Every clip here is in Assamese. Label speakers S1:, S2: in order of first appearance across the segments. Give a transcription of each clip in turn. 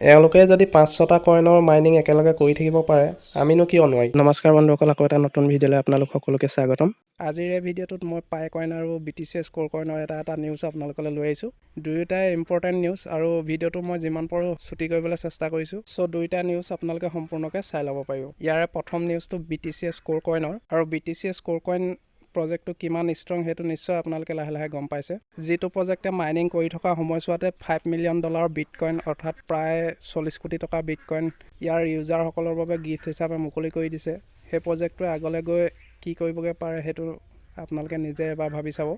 S1: এওঁলোকে যদি পাঁচ ছটা কইনৰ মাইনিং একেলগে কৰি থাকিব পাৰে আমিনো কিয় নোৱাৰিম? নমস্কাৰ বন্ধুসকল আকৌ এটা নতুন ভিডিঅ'লৈ আপোনালোক সকলোকে স্বাগতম। আজিৰ এই ভিডিঅ'টোত মই পাই কইন আৰু B T C S core কইনৰ এটা এটা নিউজ আপোনালোকলৈ লৈ আহিছোঁ। দুয়োটাই ইম্পৰ্টেণ্ট নিউজ আৰু ভিডিঅ'টো মই যিমান পাৰোঁ ছুটি কৰিবলৈ চেষ্টা কৰিছোঁ। চ' দুয়োটা নিউজ আপোনালোকে সম্পূৰ্ণকৈ চাই ল'ব পাৰিব। ইয়াৰে প্ৰথম নিউজটো B T C S core কইনৰ আৰু B T C S core coin প্ৰজেক্টটো কিমান ষ্ট্ৰং সেইটো নিশ্চয় আপোনালোকে লাহে লাহে গম পাইছে। যিটো প্ৰজেক্টে মাইনিং কৰি থকা সময়ছোৱাতে ফাইভ মিলিয়ন ডলাৰ বিটকইন অৰ্থাৎ প্ৰায় চল্লিছ কোটি টকা বিটকইন ইয়াৰ ইউজাৰসকলৰ বাবে গিফ্ট হিচাপে মুকলি কৰি দিছে। সেই প্ৰজেক্টটোৱে আগলৈ গৈ কি কৰিবগৈ পাৰে সেইটো আপোনালোকে নিজে এবাৰ ভাবি চাব।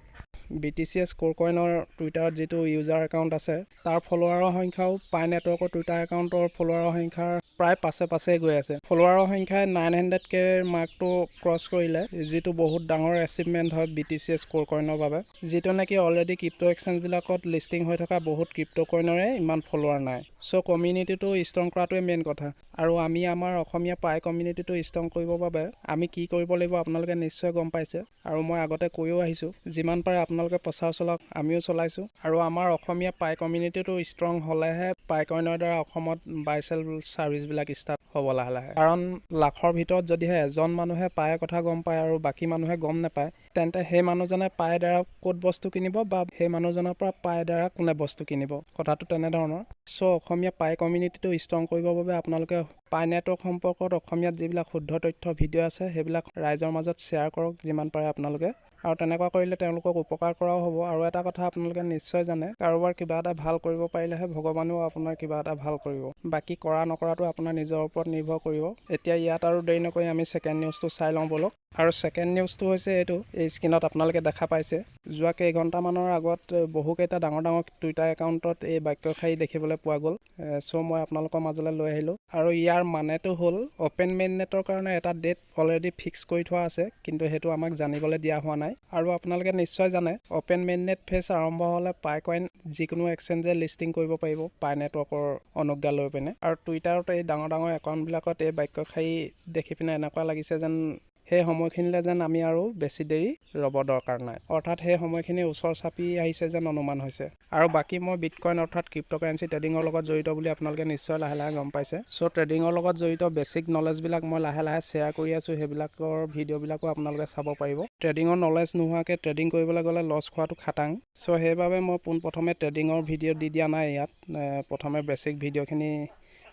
S1: B T C S core কইনৰ টুইটাৰত যিটো ইউজাৰ একাউণ্ট আছে তাৰ ফলোৱাৰৰ সংখ্যাও পাই নেটৱৰ্কৰ টুইটাৰ একাউণ্টৰ ফলোৱাৰৰ সংখ্যাৰ প্ৰায় পাছে পাছে গৈ আছে। ফলোৱাৰৰ সংখ্যাই নাইন হাণ্ড্ৰেড কে মাৰ্কটো ক্ৰছ কৰিলে যিটো বহুত ডাঙৰ এচিভমেণ্ট হয় B T C S core কইনৰ বাবে। যিটো নেকি অলৰেডি ক্ৰিপ্ট' এক্সচেঞ্জবিলাকত লিষ্টিং হৈ থকা বহুত ক্ৰিপ্ট' কইনৰে ইমান ফলোৱাৰ নাই। চ' কমিউনিটিটো ষ্ট্ৰং কৰাটোৱে মেইন কথা। আৰু আমি আমাৰ অসমীয়া পাই কমিউনিটিটো ষ্ট্ৰং কৰিবৰ বাবে আমি কি কৰিব লাগিব আপোনালোকে নিশ্চয় গম পাইছে। আৰু মই আগতে কৈও আহিছোঁ যিমান পাৰে প্ৰচাৰ চলাওক আমিও চলাইছোঁ। আৰু আমাৰ অসমীয়া পাই কমিউনিটিটো ষ্ট্ৰং হ'লেহে পাই কইনৰ দ্বাৰা অসমত বাই চেল ছাৰ্ভিচবিলাক ষ্টাৰ্ট হ'ব লাহে লাহে। কাৰণ লাখৰ ভিতৰত যদিহে এজন মানুহে পায়ে কথা গম পায় আৰু বাকী মানুহে গম নাপায় তেন্তে সেই মানুহজনে পায়ে দ্বাৰা ক'ত বস্তু কিনিব বা সেই মানুহজনৰ পৰা পায়ে দ্বাৰা কোনে বস্তু কিনিব কথাটো তেনেধৰণৰ। চ' অসমীয়া পাই কমিউনিটিটো ষ্ট্ৰং কৰিবৰ বাবে আপোনালোকে পাই নেটৱৰ্ক সম্পৰ্কত অসমীয়াত যিবিলাক শুদ্ধ তথ্য ভিডিঅ' আছে সেইবিলাক ৰাইজৰ মাজত শ্বেয়াৰ কৰক যিমান পাৰে আপোনালোকে। আৰু তেনেকুৱা কৰিলে তেওঁলোকক উপকাৰ কৰাও হ'ব। আৰু এটা কথা আপোনালোকে নিশ্চয় জানে কাৰোবাৰ কিবা এটা ভাল কৰিব পাৰিলেহে ভগৱানেও আপোনাৰ কিবা এটা ভাল কৰিব। বাকী কৰা নকৰাটো আপোনাৰ নিজৰ ওপৰত নিৰ্ভৰ কৰিব। এতিয়া ইয়াত আৰু দেৰি নকৰি আমি ছেকেণ্ড নিউজটো চাই লওঁ ব'লক। আৰু ছেকেণ্ড নিউজটো হৈছে এইটো এই স্ক্ৰীণত আপোনালোকে দেখা পাইছে। যোৱা কেইঘণ্টামানৰ আগত বহুকেইটা ডাঙৰ ডাঙৰ টুইটাৰ একাউণ্টত এই বাক্যশাৰী দেখিবলৈ পোৱা গ'ল। চ' মই আপোনালোকৰ মাজলৈ লৈ আহিলোঁ। আৰু ইয়াৰ মানেটো হ'ল অ'পেন মেইন নেটৰ কাৰণে এটা ডেট অলৰেডি ফিক্স কৰি থোৱা আছে কিন্তু সেইটো আমাক জানিবলৈ দিয়া হোৱা নাই। আৰু আপোনালোকে নিশ্চয় জানে অ'পেন মেইন নেট ফেচ আৰম্ভ হ'লে পাই কইন যিকোনো এক্সচেঞ্জে লিষ্টিং কৰিব পাৰিব পাই নেটৱৰ্কৰ অনুজ্ঞা লৈ পিনে। আৰু টুইটাৰত এই ডাঙৰ ডাঙৰ একাউণ্টবিলাকত এই বাক্যশাৰী দেখি পিনে এনেকুৱা লাগিছে যেন সেই সময়খিনিলৈ যেন আমি আৰু বেছি দেৰি ৰ'ব দৰকাৰ নাই। অৰ্থাৎ সেই সময়খিনি ওচৰ চাপি আহিছে যেন অনুমান হৈছে। আৰু বাকী মই বিটকইন অৰ্থাৎ ক্ৰিপ্ট'কাৰেঞ্চি ট্ৰেডিঙৰ লগত জড়িত বুলি আপোনালোকে নিশ্চয় লাহে লাহে গম পাইছে। চ' ট্ৰেডিঙৰ লগত জড়িত বেছিক নলেজবিলাক মই লাহে লাহে শ্বেয়াৰ কৰি আছোঁ সেইবিলাকৰ ভিডিঅ'বিলাকো আপোনালোকে চাব পাৰিব। ট্ৰেডিঙৰ নলেজ নোহোৱাকৈ ট্ৰেডিং কৰিবলৈ গ'লে লছ খোৱাটো খাটাং। চ' সেইবাবে মই পোনপ্ৰথমে ট্ৰেডিঙৰ ভিডিঅ' দি দিয়া নাই ইয়াত। প্ৰথমে বেছিক ভিডিঅ'খিনি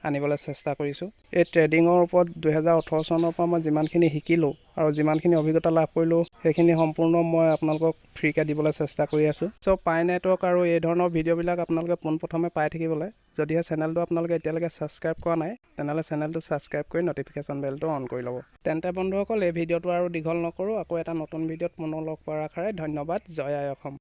S1: আনিবলৈ চেষ্টা কৰিছোঁ। এই ট্ৰেডিঙৰ ওপৰত দুহেজাৰ ওঠৰ চনৰ পৰা মই যিমানখিনি শিকিলোঁ আৰু যিমানখিনি অভিজ্ঞতা লাভ কৰিলোঁ সেইখিনি সম্পূৰ্ণ মই আপোনালোকক ফ্ৰীকৈ দিবলৈ চেষ্টা কৰি আছোঁ। চ' পাই নেটৱৰ্ক আৰু এই ধৰণৰ ভিডিঅ'বিলাক আপোনালোকে পোনপ্ৰথমে পাই থাকিবলৈ যদিহে চেনেলটো আপোনালোকে এতিয়ালৈকে ছাবস্ক্ৰাইব কৰা নাই তেনেহ'লে চেনেলটো ছাবস্ক্ৰাইব কৰি নটিফিকেশ্যন বেলটো অন কৰি ল'ব। তেন্তে বন্ধুসকল এই ভিডিঅ'টো আৰু দীঘল নকৰোঁ আকৌ এটা নতুন ভিডিঅ'ত পুনৰ লগ পোৱাৰ আশাৰে ধন্যবাদ জয় আই অসম